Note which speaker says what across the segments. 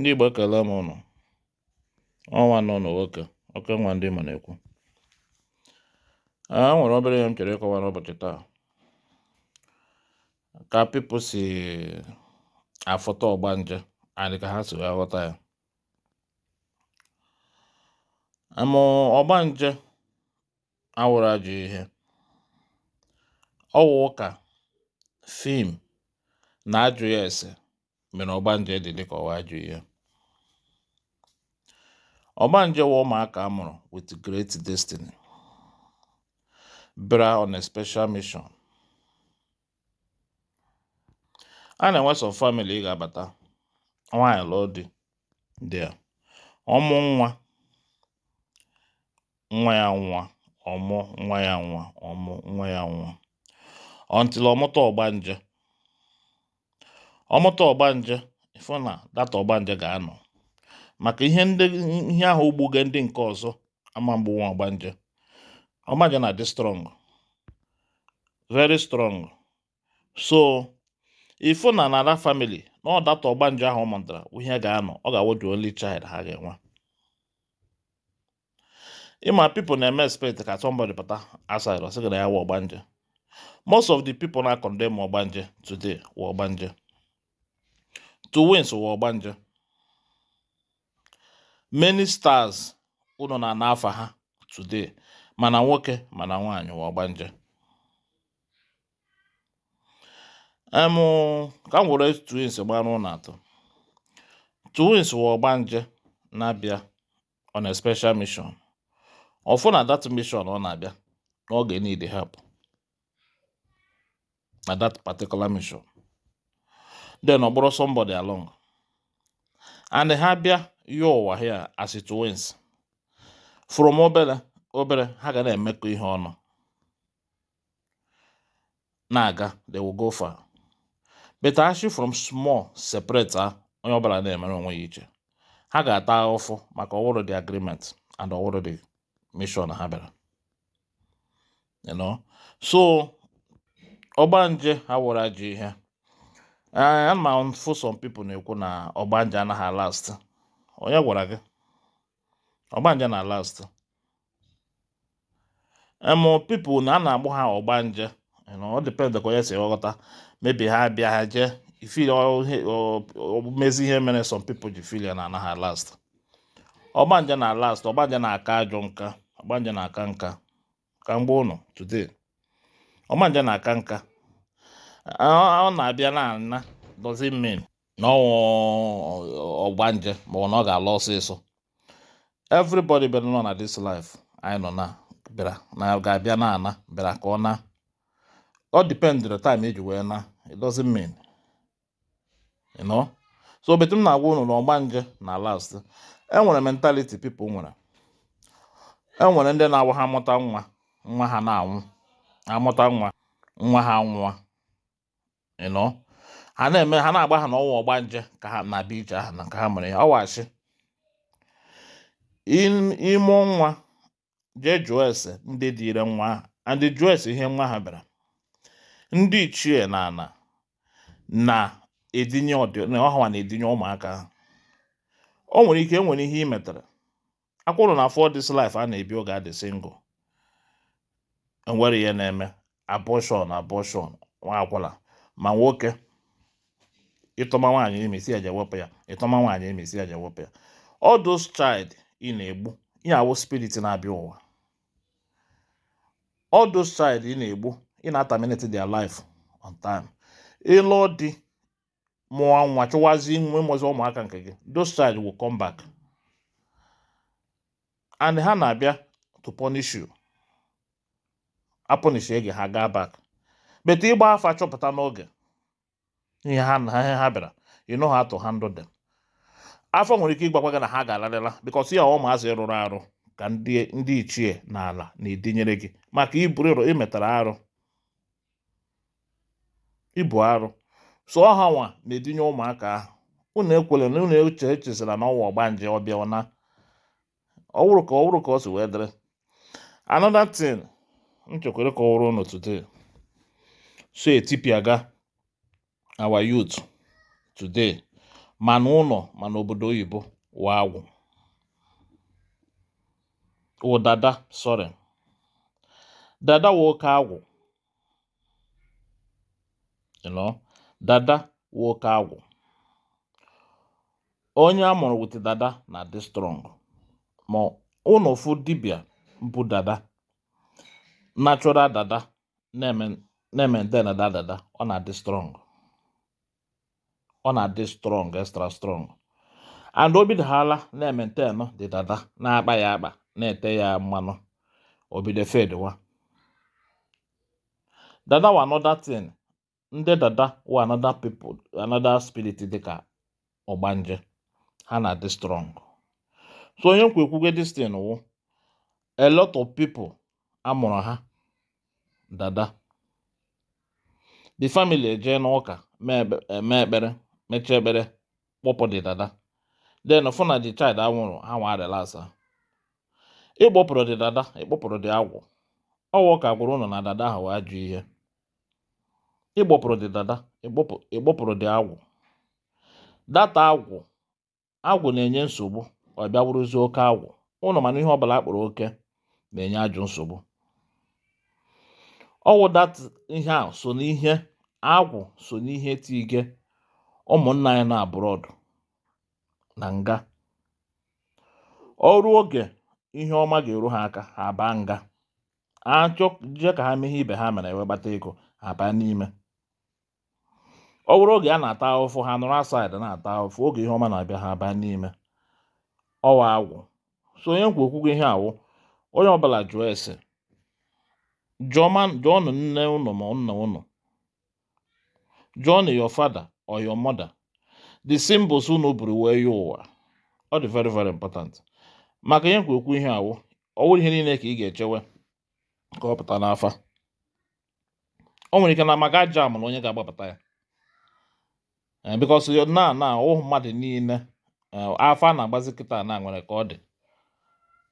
Speaker 1: ndị Igbo ekele m ụnụ ọnwa nọ nwoke oke nwa ndị Imo na-ekwu. A nwere obere ihe m chere ịkọwa n'ụbọchị taa. Ka pipo si afụta ọgbanje and ka ha si wee ghọta ya. Amụ ọgbanje awụrụ ajọ ihe. Ọwụ ụka fim na ajụ ya ese mere ọgbanje dị dịka ọwa ajụ ihe. Ọgbanje wụ ụmụaka amụrụ with great destiny. Bịara on a special mission. A na-enwe some family ị ga-abata. Nwaanyị lụọ di dị ọmụ nwa nwa ya nwa ọmụ nwa ya nwa ọmụ nwa ya nwa. Until ọmụta ọgbanje. Ọmụta ọgbanje ịfụ na data ọgbanje ga-anọ. Maka ihe ihe ahụ ugbuge ndị nke ọzọ ama mgbuwa ọgbanje. Ọgbanje na-adị strong. Very strong. So ịfụ na nara family na ọ data ọgbanje ahụ mụtara ihe ga-anọ ọ ga-awụ only child ha ga-enwe. Ịma people na-eme expect ka somebody pụta outside ọ sị na ya wụ ọgbanje. Most of the people na condemn ọgbanje today wụ ọgbanje. Twins wụ ọgbanje. Many stars unu na n'afa ha today mana nwoke mana nwaanyị wụ ọgbanje emụ ka m were twins gbara ụlọ atọ twins wụ ọgbanje na-abịa on a special mission. Ọfụ na that mission ọ na-abịa n'oge need help na that particular mission. Then ọ bụrụ somebody along. And ha bịa ya ụwa here as it from obere obere ha ga na-emekọ ihe ọnụ. Na-aga they will go far. But actually from small separate ha onye ọbụla na-emere onwe ya iche ha ga-ata ahụfụ maka ọwụrụ the agreement and ọwụrụ the mission ha bịara. You know? So ọgbanje ha wụrụ ajọ ihe. Ana m afụ some people na-ekwu na ọgbanje anaghị last onye gwara gị? Ọgbanje na last emu people na a na-agbụ ha ọgbanje ọ depend ka onye si ghọta. Maybe ha bịa ha jee. Ifili mezi ihe mere some people ji feel ya na anaghị last ọgbanje na last ọgbanje na-aka ajọ nka ọgbanje na-aka nka. Ka mgbe ụnụ today. Ọgbanje na-aka nka. Ọ na-abịa na ana doesn't mean na ọgbanje ma ọ na ọ ga-ala ọsịsọ. Everybody bịara nọ na this life anyị nọ na bịara na ga-abịa na ana bịara ka ọ na. Ọ depend the time eji wee na it doesn't so betu m na-agwa unu na ọgbanje na last enwere mentality people nwere. Enwere ndị na-awụ ha mụta nwa nwa ha na-anwụ amụta nwa nwa ha nwụọ know? Ha na-eme ha na-agba ha n'ọnwa ọgbanje ka ha na-abịa ije ahụ na ka ha mere ya. Ọwachi ịmụ nwa jee jụọ ese ndị dị ire nwa ahụ. And jụọ ese ihe nwa ha bịara. Ndị ichie na ana na-edinye ọhawa na-edinye ụmụaka ha. O nwere ike enwere ihe ị metara akwụrụ na for this life a na-ebi oge adị single. Enwere ihe na-eme. Abortion abortion nwa akwụla. Ma nwoke ịtọma nwaanyị ime si eje wepụ ya ịtọma nwaanyị ime si eje wepụ ya. All those child ị na-egbu ihe awụ spirit na-abịa ụwa. All those child ị na-egbu ị na-ataminate their life on time. Ịlụ di mụọ nwa chụwazi nwe mụzi ụmụaka nke gị those child will come back. And ha na-abịa to punish you. Apunish gị ha gaa back. But ịgba afa chọpụta n'oge ihe ha na ha bịara you know how to handle them. Afọ nwere ike ịgbakwa gị na ha ga-alarịla because ya ụmụazị rụrụ arụ ka ndị ichie na ala na-edinyere gị maka iburu imetara arụ ibu arụ. So ọha nwa na-edinye ụmụaka ahụ unu ekwele na unu eche echezara na ọnwa ọgbanje ọbịa na ọwụrụ ka ọwụrụ ka ọ si wee dịrị. Another thing m chekwere ka ọwụrụ unu today. So etipiaga our youth today mana ụlọ mana obodo oyibo wụ agwụ. Wụ dada sorry. Dada wụ agwụ. You dada wụ agwụ. Onye a mụrụ wit dada na-adị strong. Ma ụnụ fụ dibịa bụ dada. Natural dada na-eme na-maintain dada dada ọ na-adị strong. Ọ na-adị strong extra strong. And o bidoghala na-maintain dị dada. Na-akpa ya akpa na-ete ya mmanụ obido fedwa dada wa another thing. Ndị dada wa another people another spirit dịka ọgbanje ha na-adị strong. So onye nkwa ekwugo wụ a lot of people amụrụ ha dada. The family eje n'ụka eme ekpere mechaa ekpere kpọpụ the dada. Then fụ na the child anwụrụ ha nwa relax ịkpọpụrụ the dada ịkpọpụrụ the agwụ ọwụ ka gwụrụ ụnụ na dada ahụ wee ajụ ihe. Ịgbọpụrụ the dada ịgbọpụrụ the agwụ. Data agwụ agwụ na-enye nsogbu ọ bịa oke agwụ. Ụnụ mana ihe ọbụla akpọrọ oke na-enye ajụ nsogbu. Ọwụ ihe a so n'ihe agwụ so n'ihe tige ụmụnna anyị na abroad na nga. Ọrụ oge ihe ọma ga-eru ha aka ha baa nga. Achọ je ka ha mee ihe ibe ha mere wee gbata ego ha baa n'ime. Ọ bụrụ oge a na-ata ahụfụ ha nọrọ asaịdị na-ata ahụfụ oge ihe ọma na-abịa ha baa n'ime. Ọwa agwụ. So onye nkwa okwugo ihe awụ onye ọbụla jụọ ese jụọnụ nne ụnụ ma nna ụnụ jụọnụ your father or your mother. The symbols unu buru wee ya ụwa. Ọ dị very very important. Maka ihe nkwa okwu ihe awụ ọ wụrụ ihe niile ka ị ga-echewe ka ọ pụta n'afa. O nwere ike na maka aja amụrụ onye ga-agbapụta ya. Eh, na na ụmụ mmadụ niile eh, afa a na-agbazi kịta na nwere ka ọ dị.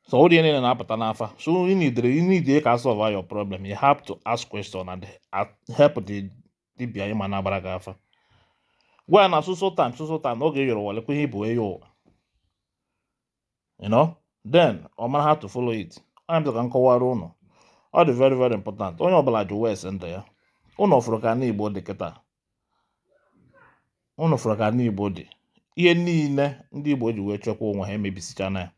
Speaker 1: So ọ dị ihe niile na-apụta n'afa. So you need you need ka solve your problem. You have to ask question and help the dibia ịma na-agbara gị afa. Gwa ya na soso time soso time oge yọrọ walekwa ihe bụ eyo ụwa you know? Then ọ mara how to follow it. Onye bịa ka m kọwara ụnụ. Ọ dị very very important. Onye ọbụla jụ wes ya. Ụnụ fụrụ ka n'igbo dị kịta. Ụnụ fụrụ ka n'igbo dị. Ihe niile ndị igbo ji wee chekwa onwe ha emebisichana ya.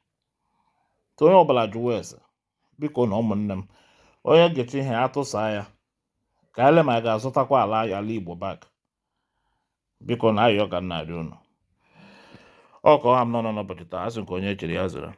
Speaker 1: So onye ọbụla jụ wes biko na ụmụnne m onye gecha ihe ya tụsaa ya ka ele ma ga-azụtakwa ala ala igbo bak biko na ayọ ka nna arị ụnụ ọ ka ọha m nọ n'ụbọchị taa asị nke onye chere ya zere.